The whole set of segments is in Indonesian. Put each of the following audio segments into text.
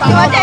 Cuaca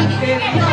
Obrigada.